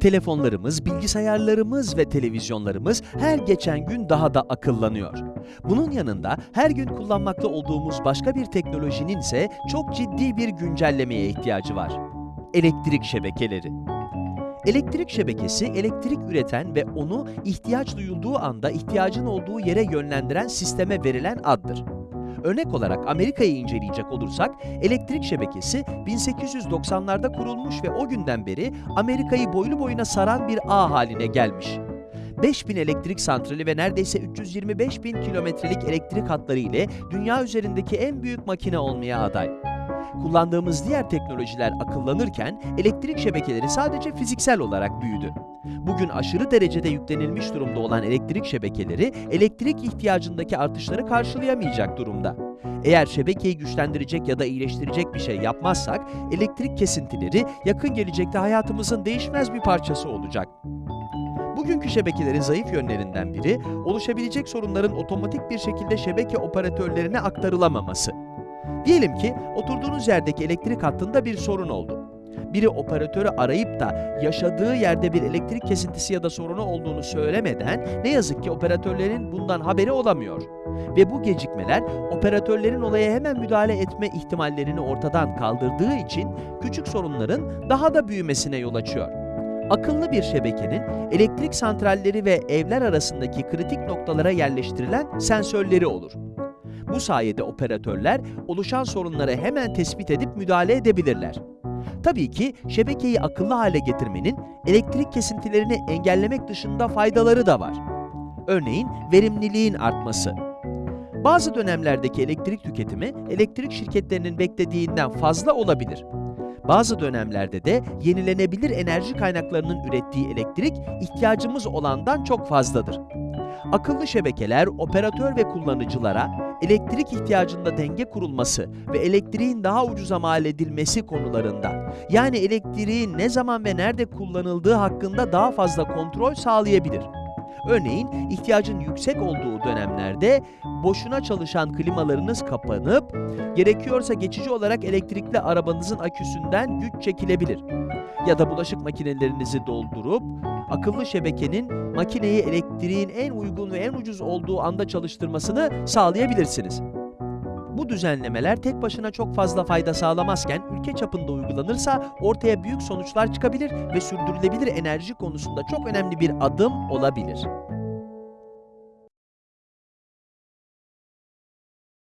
Telefonlarımız, bilgisayarlarımız ve televizyonlarımız her geçen gün daha da akıllanıyor. Bunun yanında her gün kullanmakta olduğumuz başka bir teknolojinin ise çok ciddi bir güncellemeye ihtiyacı var. Elektrik şebekeleri. Elektrik şebekesi, elektrik üreten ve onu ihtiyaç duyulduğu anda ihtiyacın olduğu yere yönlendiren sisteme verilen addır. Örnek olarak Amerika'yı inceleyecek olursak, elektrik şebekesi 1890'larda kurulmuş ve o günden beri Amerika'yı boylu boyuna saran bir ağ haline gelmiş. 5000 elektrik santrali ve neredeyse 325 bin kilometrelik elektrik hatları ile dünya üzerindeki en büyük makine olmaya aday. Kullandığımız diğer teknolojiler akıllanırken elektrik şebekeleri sadece fiziksel olarak büyüdü. Bugün aşırı derecede yüklenilmiş durumda olan elektrik şebekeleri elektrik ihtiyacındaki artışları karşılayamayacak durumda. Eğer şebekeyi güçlendirecek ya da iyileştirecek bir şey yapmazsak elektrik kesintileri yakın gelecekte hayatımızın değişmez bir parçası olacak. Bugünkü şebekelerin zayıf yönlerinden biri, oluşabilecek sorunların otomatik bir şekilde şebeke operatörlerine aktarılamaması. Diyelim ki oturduğunuz yerdeki elektrik hattında bir sorun oldu. Biri operatörü arayıp da yaşadığı yerde bir elektrik kesintisi ya da sorunu olduğunu söylemeden ne yazık ki operatörlerin bundan haberi olamıyor. Ve bu gecikmeler operatörlerin olaya hemen müdahale etme ihtimallerini ortadan kaldırdığı için küçük sorunların daha da büyümesine yol açıyor. Akıllı bir şebekenin elektrik santralleri ve evler arasındaki kritik noktalara yerleştirilen sensörleri olur. Bu sayede operatörler oluşan sorunları hemen tespit edip müdahale edebilirler. Tabii ki şebekeyi akıllı hale getirmenin elektrik kesintilerini engellemek dışında faydaları da var. Örneğin verimliliğin artması. Bazı dönemlerdeki elektrik tüketimi elektrik şirketlerinin beklediğinden fazla olabilir. Bazı dönemlerde de yenilenebilir enerji kaynaklarının ürettiği elektrik ihtiyacımız olandan çok fazladır. Akıllı şebekeler operatör ve kullanıcılara elektrik ihtiyacında denge kurulması ve elektriğin daha ucuza mal edilmesi konularında, yani elektriğin ne zaman ve nerede kullanıldığı hakkında daha fazla kontrol sağlayabilir. Örneğin ihtiyacın yüksek olduğu dönemlerde boşuna çalışan klimalarınız kapanıp, gerekiyorsa geçici olarak elektrikli arabanızın aküsünden güç çekilebilir. Ya da bulaşık makinelerinizi doldurup, akıllı şebekenin makineyi elektriğin en uygun ve en ucuz olduğu anda çalıştırmasını sağlayabilirsiniz. Bu düzenlemeler tek başına çok fazla fayda sağlamazken ülke çapında uygulanırsa ortaya büyük sonuçlar çıkabilir ve sürdürülebilir enerji konusunda çok önemli bir adım olabilir.